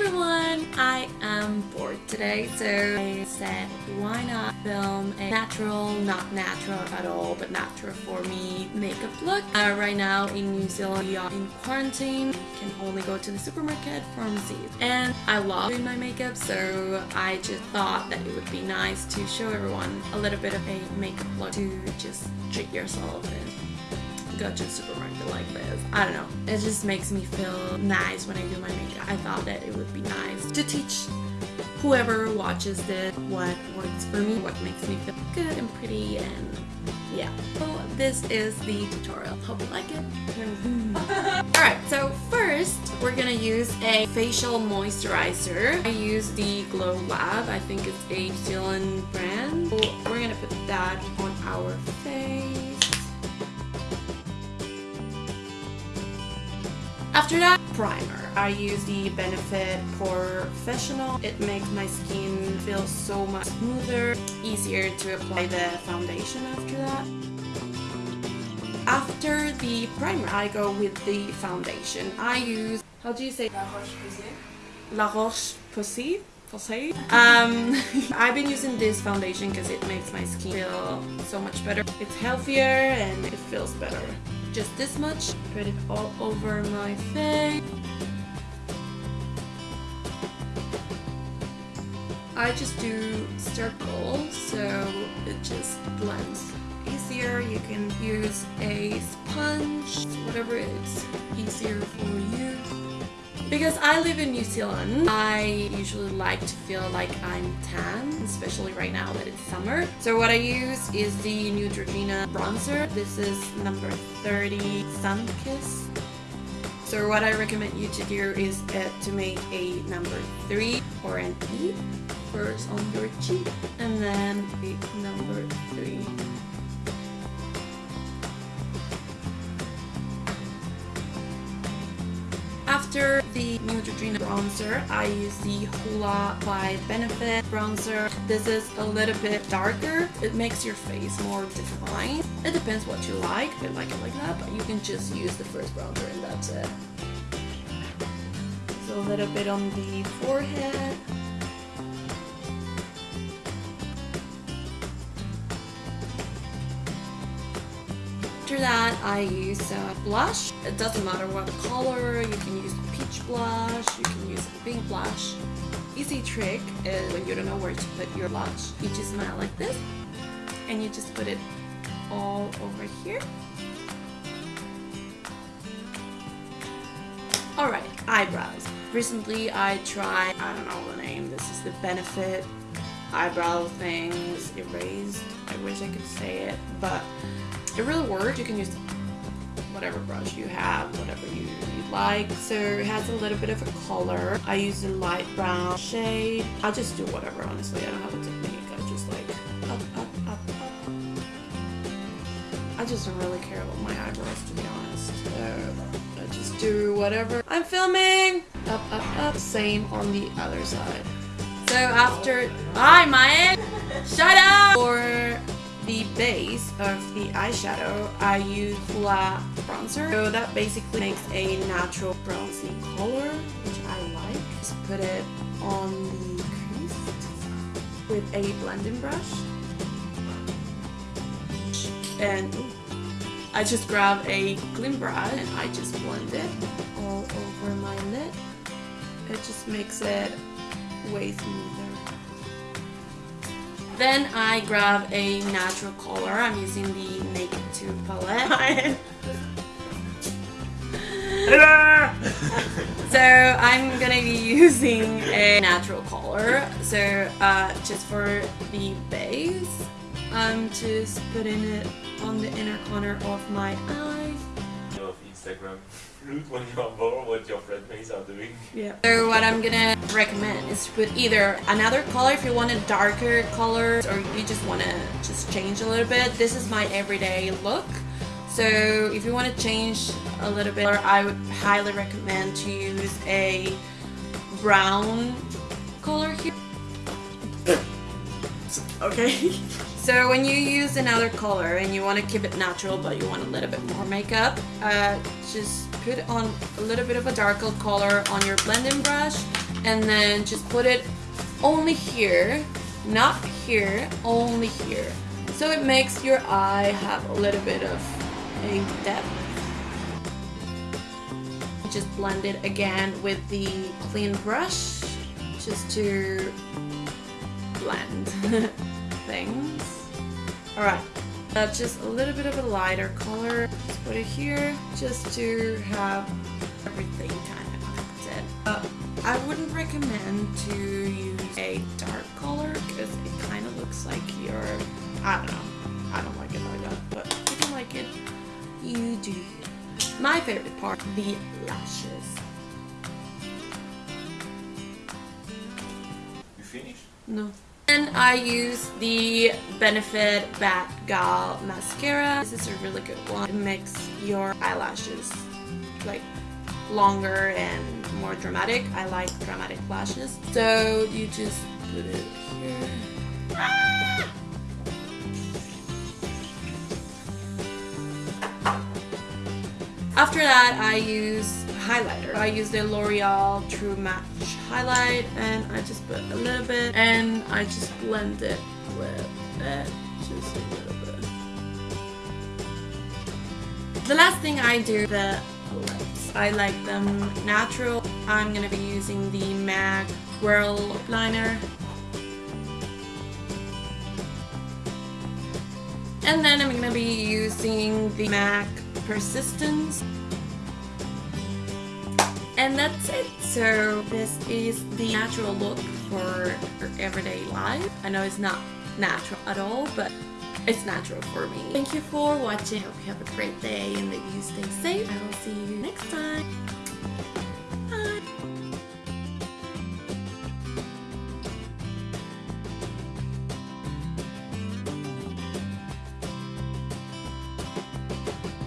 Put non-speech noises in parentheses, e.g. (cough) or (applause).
everyone! I am bored today, so I said why not film a natural, not natural at all, but natural for me makeup look. Uh, right now in New Zealand we are in quarantine, can only go to the supermarket, pharmacies, and I love doing my makeup so I just thought that it would be nice to show everyone a little bit of a makeup look to just treat yourself go to the supermarket like this. I don't know. It just makes me feel nice when I do my makeup. I thought that it would be nice to teach whoever watches this what works for me, what makes me feel good and pretty and yeah. So this is the tutorial. Hope you like it. (laughs) Alright, so first we're gonna use a facial moisturizer. I use the Glow Lab. I think it's a New Zealand brand. We're gonna put that on our face. After that, primer. I use the Benefit POREfessional. It makes my skin feel so much smoother, easier to apply the foundation after that. After the primer, I go with the foundation. I use, how do you say? La Roche-Posay. La Roche-Posay? Posay. Um, (laughs) I've been using this foundation because it makes my skin feel so much better. It's healthier and it feels better just this much. Put it all over my face. I just do circles so it just blends easier. You can use a sponge, whatever it's easier for you. Because I live in New Zealand, I usually like to feel like I'm tan, especially right now that it's summer. So what I use is the Neutrogena bronzer. This is number 30 Sun Kiss. So what I recommend you to do is uh, to make a number 3 or an E first on your cheek and then a number 3 After the Neutrogena bronzer, I use the Hoola by Benefit bronzer. This is a little bit darker. It makes your face more defined. It depends what you like. If you like it like that, but you can just use the first bronzer and that's it. So a little bit on the forehead. That, I use a blush. It doesn't matter what color. You can use peach blush. You can use pink blush. Easy trick is when you don't know where to put your blush, you just smile like this, and you just put it all over here. Alright, eyebrows. Recently I tried, I don't know the name, this is the Benefit eyebrow things erased. I wish I could say it, but it really works. You can use whatever brush you have, whatever you, you like. So it has a little bit of a color. I use a light brown shade. I just do whatever, honestly. I don't have a technique. I just like up, up, up, up. I just don't really care about my eyebrows, to be honest. So I just do whatever. I'm filming! Up, up, up. Same on the other side. So after... Hi, Maya! Shut up! Base of the eyeshadow, I use Hoola bronzer. So that basically makes a natural bronzy color, which I like. Just put it on the crease with a blending brush. And I just grab a clean brush and I just blend it all over my lid. It just makes it way smoother. Then I grab a natural color. I'm using the Naked 2 palette. (laughs) so I'm gonna be using a natural color. So uh, just for the base, I'm just putting it on the inner corner of my eye. Of Instagram look when you're bored what your friendmates are doing. Yeah. So what I'm gonna recommend is to put either another color if you want a darker color or you just want to just change a little bit. This is my everyday look. So if you want to change a little bit, I would highly recommend to use a brown color here. (laughs) Okay. So when you use another color and you want to keep it natural but you want a little bit more makeup, uh, just put on a little bit of a darker color on your blending brush and then just put it only here, not here, only here. So it makes your eye have a little bit of a depth. Just blend it again with the clean brush just to blend (laughs) things. Alright, uh, just a little bit of a lighter color. Just put it here just to have everything kind of connected. Uh, I wouldn't recommend to use a dark color because it kind of looks like you're, I don't know, I don't like it like that, but if you like it, you do. My favorite part, the lashes. You finished? No. And I use the Benefit Bat Gal Mascara. This is a really good one. It makes your eyelashes like longer and more dramatic. I like dramatic lashes. So you just put it here. Ah! After that, I use highlighter. I use the L'Oreal True Match highlight and I just put a little bit and I just blend it with it, just a little bit. The last thing I do, the lips. I like them natural. I'm gonna be using the MAC Whirl Liner. And then I'm gonna be using the MAC Persistence. And that's it. So this is the natural look for everyday life. I know it's not natural at all, but it's natural for me. Thank you for watching. I hope you have a great day and that you stay safe. I will see you next time.